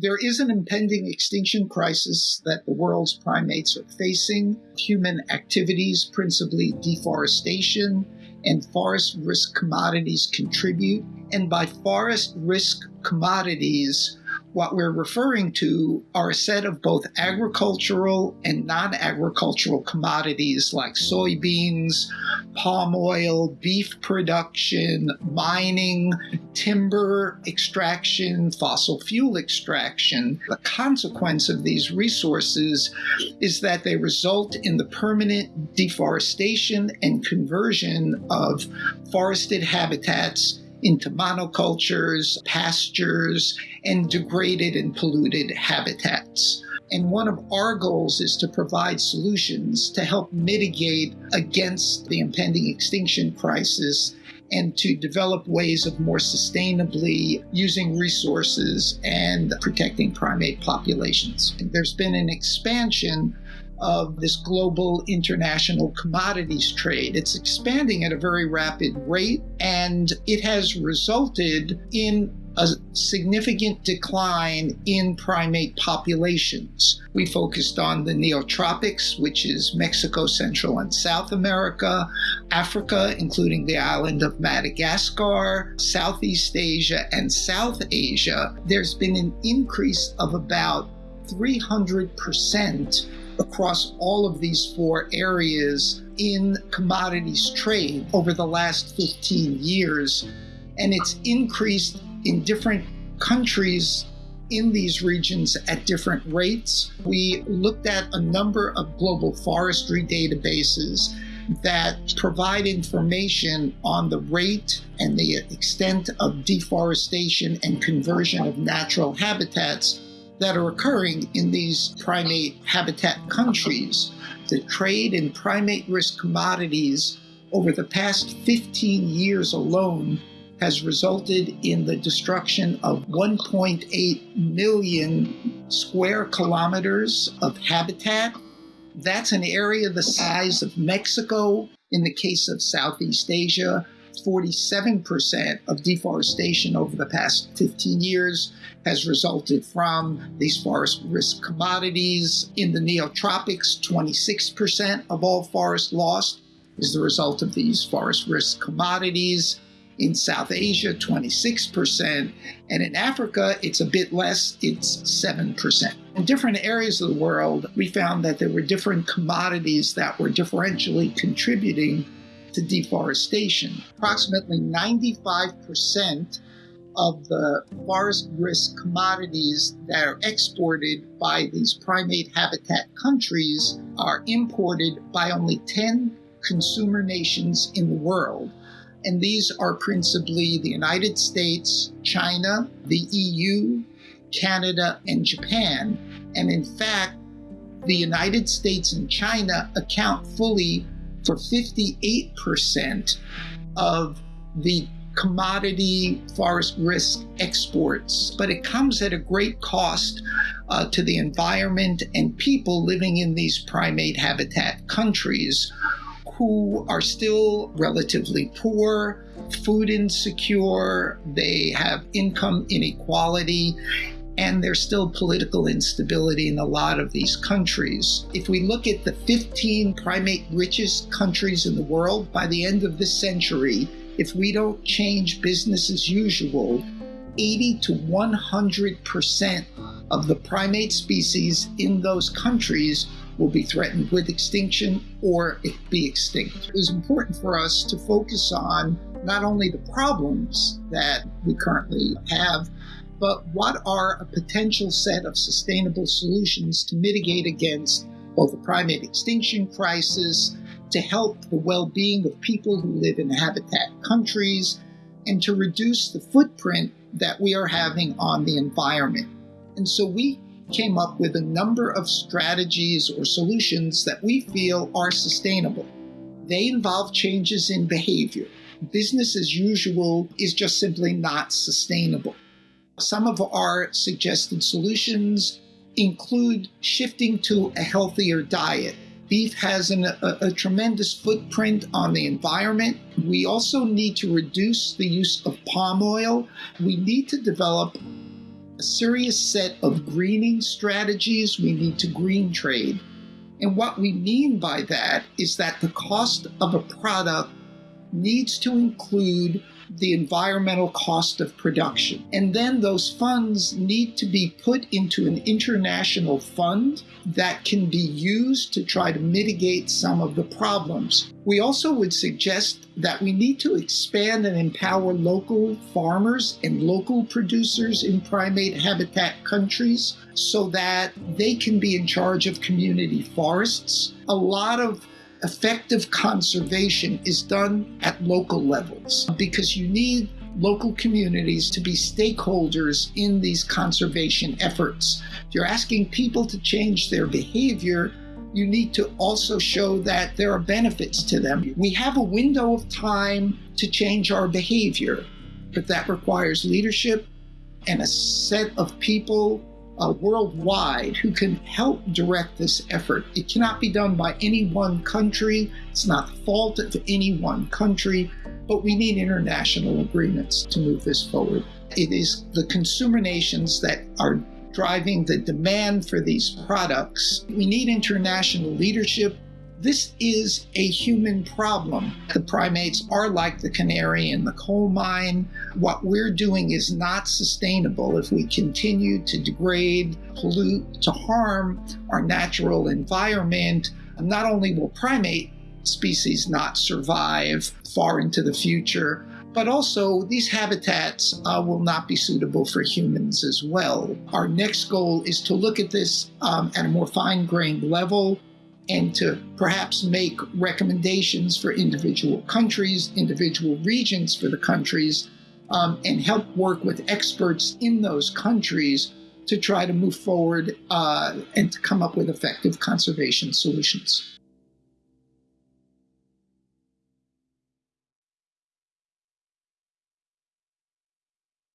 There is an impending extinction crisis that the world's primates are facing. Human activities, principally deforestation, and forest risk commodities contribute. And by forest risk commodities, what we're referring to are a set of both agricultural and non agricultural commodities like soybeans, palm oil, beef production, mining, timber extraction, fossil fuel extraction. The consequence of these resources is that they result in the permanent deforestation and conversion of forested habitats into monocultures, pastures, and degraded and polluted habitats. And one of our goals is to provide solutions to help mitigate against the impending extinction crisis and to develop ways of more sustainably using resources and protecting primate populations. There's been an expansion of this global international commodities trade. It's expanding at a very rapid rate, and it has resulted in a significant decline in primate populations. We focused on the neotropics, which is Mexico, Central, and South America, Africa, including the island of Madagascar, Southeast Asia, and South Asia. There's been an increase of about 300% across all of these four areas in commodities trade over the last 15 years. And it's increased in different countries in these regions at different rates. We looked at a number of global forestry databases that provide information on the rate and the extent of deforestation and conversion of natural habitats that are occurring in these primate habitat countries. The trade in primate risk commodities over the past 15 years alone has resulted in the destruction of 1.8 million square kilometers of habitat. That's an area the size of Mexico in the case of Southeast Asia, 47% of deforestation over the past 15 years has resulted from these forest risk commodities. In the neotropics, 26% of all forest lost is the result of these forest risk commodities. In South Asia, 26%. And in Africa, it's a bit less, it's 7%. In different areas of the world, we found that there were different commodities that were differentially contributing to deforestation. Approximately 95% of the forest risk commodities that are exported by these primate habitat countries are imported by only 10 consumer nations in the world. And these are principally the United States, China, the EU, Canada, and Japan. And in fact, the United States and China account fully for 58% of the commodity forest risk exports, but it comes at a great cost uh, to the environment and people living in these primate habitat countries who are still relatively poor, food insecure, they have income inequality, and there's still political instability in a lot of these countries. If we look at the 15 primate richest countries in the world, by the end of this century, if we don't change business as usual, 80 to 100% of the primate species in those countries will be threatened with extinction or be extinct. It was important for us to focus on not only the problems that we currently have, but what are a potential set of sustainable solutions to mitigate against both the primate extinction crisis, to help the well being of people who live in habitat countries, and to reduce the footprint that we are having on the environment. And so we came up with a number of strategies or solutions that we feel are sustainable. They involve changes in behavior. Business as usual is just simply not sustainable. Some of our suggested solutions include shifting to a healthier diet. Beef has an, a, a, tremendous footprint on the environment. We also need to reduce the use of palm oil. We need to develop a serious set of greening strategies. We need to green trade. And what we mean by that is that the cost of a product needs to include the environmental cost of production. And then those funds need to be put into an international fund that can be used to try to mitigate some of the problems. We also would suggest that we need to expand and empower local farmers and local producers in primate habitat countries so that they can be in charge of community forests. A lot of effective conservation is done at local levels because you need local communities to be stakeholders in these conservation efforts. If you're asking people to change their behavior, you need to also show that there are benefits to them. We have a window of time to change our behavior, but that requires leadership and a set of people uh, worldwide who can help direct this effort. It cannot be done by any one country. It's not the fault of any one country, but we need international agreements to move this forward. It is the consumer nations that are driving the demand for these products. We need international leadership this is a human problem. The primates are like the canary in the coal mine. What we're doing is not sustainable if we continue to degrade, pollute, to harm our natural environment. Not only will primate species not survive far into the future, but also these habitats uh, will not be suitable for humans as well. Our next goal is to look at this um, at a more fine grained level and to perhaps make recommendations for individual countries, individual regions for the countries, um, and help work with experts in those countries to try to move forward uh, and to come up with effective conservation solutions.